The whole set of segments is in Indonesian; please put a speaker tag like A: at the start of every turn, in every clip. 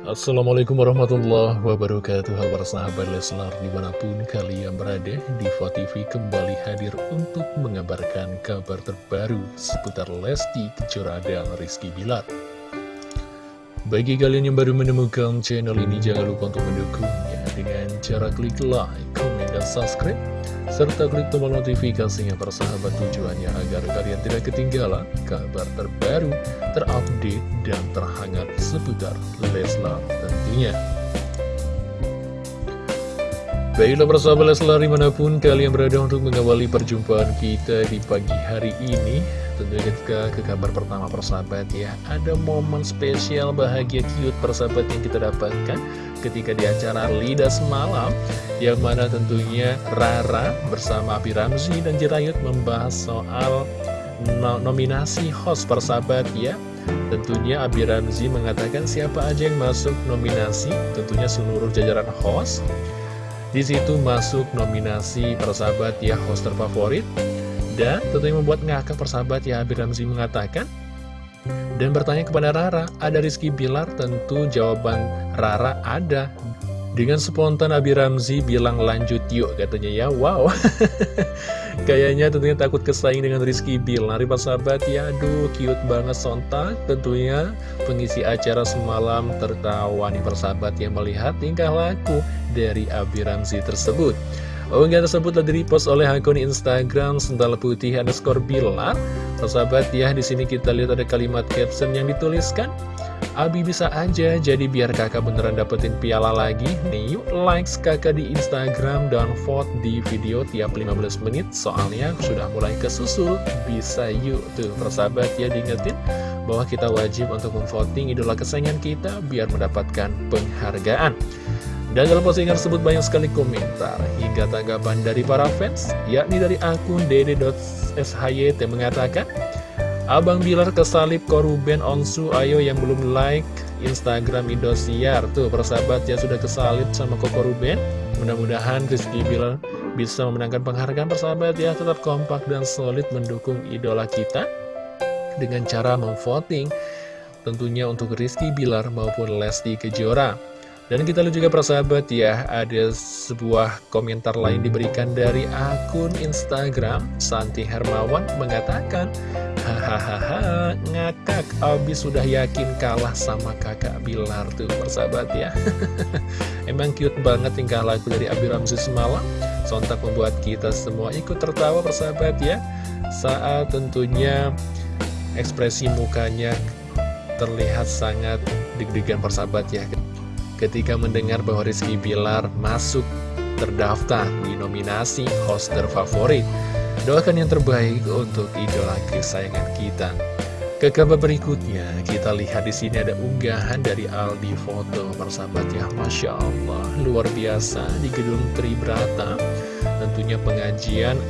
A: Assalamualaikum warahmatullahi wabarakatuh Halo sahabat Leslar di mana pun kalian berada Diva TV kembali hadir untuk mengabarkan kabar terbaru seputar Lesti Kejora dan Rizky Bilar. Bagi kalian yang baru menemukan channel ini jangan lupa untuk mendukungnya dengan cara klik like, komen, dan subscribe serta klik tombol notifikasinya persahabat tujuannya agar kalian tidak ketinggalan kabar terbaru, terupdate, dan terhangat seputar Leslar tentunya. Baiklah persahabat Leslar di mana pun kalian berada untuk mengawali perjumpaan kita di pagi hari ini Tentunya ketika ke kabar pertama persahabat ya. Ada momen spesial bahagia cute persahabat yang kita dapatkan ketika di acara Lidah Semalam yang mana tentunya Rara bersama Abi Ramzi dan Jirayut membahas soal no nominasi host persahabat ya. Tentunya Abi Ramzi mengatakan siapa aja yang masuk nominasi tentunya seluruh jajaran host. Di situ masuk nominasi persahabat ya host terfavorit dan tentunya membuat ngakak persahabat ya Abi Ramzi mengatakan dan bertanya kepada Rara, ada Rizky Bilar? Tentu jawaban Rara ada. Dengan spontan Abi Ramzi bilang lanjut yuk katanya ya, wow. Kayaknya tentunya takut kesaing dengan Rizky Bilar. Pak sahabat ya, aduh cute banget sontak. Tentunya pengisi acara semalam tertawa nih persahabat yang melihat tingkah laku dari Abi Ramzi tersebut. Unggahan tersebut telah di-repost oleh akun Instagram Sendal Putih underscore Bilar. Sahabat ya, di sini kita lihat ada kalimat caption yang dituliskan. Abi bisa aja, jadi biar kakak beneran dapetin piala lagi. Nih yuk likes kakak di Instagram dan vote di video tiap 15 menit. Soalnya sudah mulai kesusul, bisa yuk. Tuh, persahabat ya diingetin bahwa kita wajib untuk memvoting idola kesayangan kita biar mendapatkan penghargaan. Dan dalam postingan tersebut banyak sekali komentar hingga tanggapan dari para fans, yakni dari akun dede.shyt mengatakan, Abang Bilar kesalip koruben onsu ayo yang belum like Instagram Indosiar. Tuh persahabat ya sudah kesalip sama Koko Ruben. Mudah-mudahan Rizky Bilar bisa memenangkan penghargaan persahabat ya tetap kompak dan solid mendukung idola kita dengan cara memvoting tentunya untuk Rizky Bilar maupun Lesti Kejora. Dan kita lihat juga persahabat ya, ada sebuah komentar lain diberikan dari akun Instagram. Santi Hermawan mengatakan Hahaha, ngakak, abis sudah yakin kalah sama kakak Bilar tuh persahabat ya. Emang cute banget tingkah laku dari Abi Ramzi semalam. Sontak membuat kita semua ikut tertawa persahabat ya. Saat tentunya ekspresi mukanya terlihat sangat deg-degan persahabat ya ketika mendengar bahwa Rizky Bilar masuk terdaftar di nominasi host terfavorit. Doakan yang terbaik untuk idola kesayangan kita. Ke kabar berikutnya, kita lihat di sini ada unggahan dari Aldi Foto persahabat ya, Masya Allah, luar biasa di gedung Tribrata. Tentunya pengajian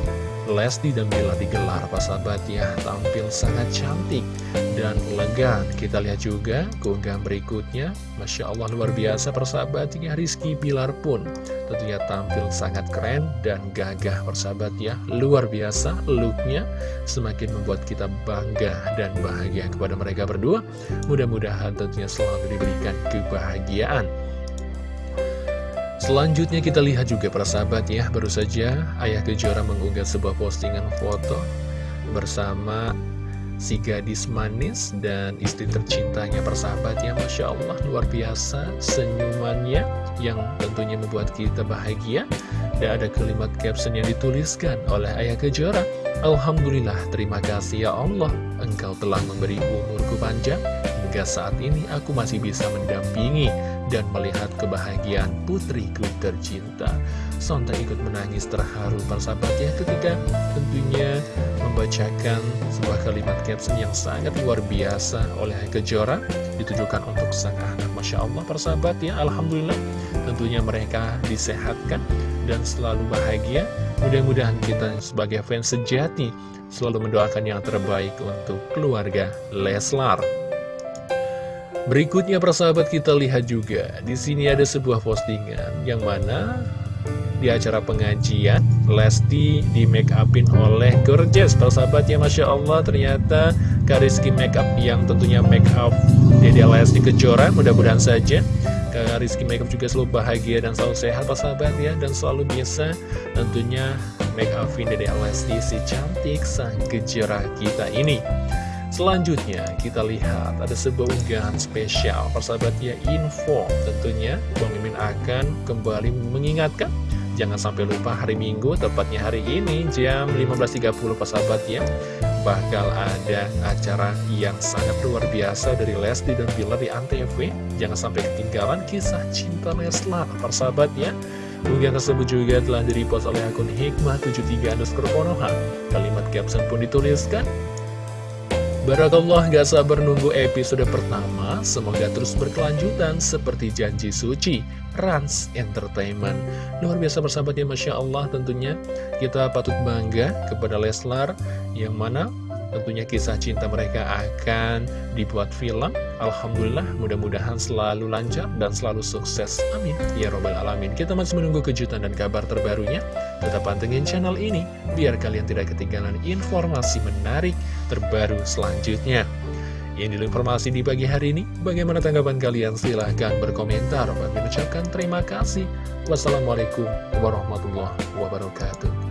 A: Lesti dan Bila digelar sahabat ya tampil sangat cantik dan elegan. Kita lihat juga keunggahan berikutnya. Masya Allah luar biasa persahabatnya. Rizky Bilar pun tentunya tampil sangat keren dan gagah persahabat ya luar biasa looknya. Semakin membuat kita bangga dan bahagia kepada mereka berdua. Mudah-mudahan tentunya selalu diberikan kebahagiaan Selanjutnya kita lihat juga para sahabat ya. Baru saja Ayah Kejora mengunggah sebuah postingan foto Bersama si gadis manis dan istri tercintanya. Persahabat ya Masya Allah luar biasa senyumannya yang tentunya membuat kita bahagia. Dan ada kalimat caption yang dituliskan oleh Ayah Kejora. Alhamdulillah terima kasih ya Allah engkau telah memberi umurku panjang hingga saat ini aku masih bisa mendampingi dan melihat kebahagiaan putriku tercinta. Sontak ikut menangis terharu persahabat ya ketika tentunya membacakan sebuah kalimat caption yang sangat luar biasa oleh Kejora ditujukan untuk sang anak. Masya Allah persahabat ya, Alhamdulillah tentunya mereka disehatkan dan selalu bahagia. Mudah-mudahan kita sebagai fans sejati selalu mendoakan yang terbaik untuk keluarga Leslar. Berikutnya persahabat kita lihat juga. Di sini ada sebuah postingan yang mana di acara pengajian Lesti di make upin oleh Gorgeous. Persahabat ya Masya Allah ternyata Kak Rizky make up yang tentunya make up Dede Lesti Kejora mudah-mudahan saja. Kak Rizky make up juga selalu bahagia dan selalu sehat persahabat ya. Dan selalu bisa tentunya make upin Dede Lesti si cantik sang Kejora kita ini Selanjutnya kita lihat ada sebuah unggahan spesial. Persahabatnya info tentunya Bang Mimin akan kembali mengingatkan. Jangan sampai lupa hari Minggu tepatnya hari ini jam 15.30 persahabat ya. Bakal ada acara yang sangat luar biasa dari Lesti dan Bilar di Antv. Jangan sampai ketinggalan kisah cinta Leslar persahabat ya. Unggahan tersebut juga telah direpost oleh akun Hikmah 73 underscore Konoha Kalimat caption pun dituliskan Barakallah gak sabar nunggu episode pertama. Semoga terus berkelanjutan seperti janji suci Rans Entertainment. Luar biasa bersahabatnya Masya Allah tentunya. Kita patut bangga kepada Leslar Yang mana Tentunya kisah cinta mereka akan dibuat film Alhamdulillah mudah-mudahan selalu lancar dan selalu sukses Amin Ya Robbal Alamin Kita masih menunggu kejutan dan kabar terbarunya Tetap pantengin channel ini Biar kalian tidak ketinggalan informasi menarik terbaru selanjutnya dulu informasi di pagi hari ini. Bagaimana tanggapan kalian? Silahkan berkomentar. Kami mengucapkan terima kasih. Wassalamualaikum warahmatullahi wabarakatuh.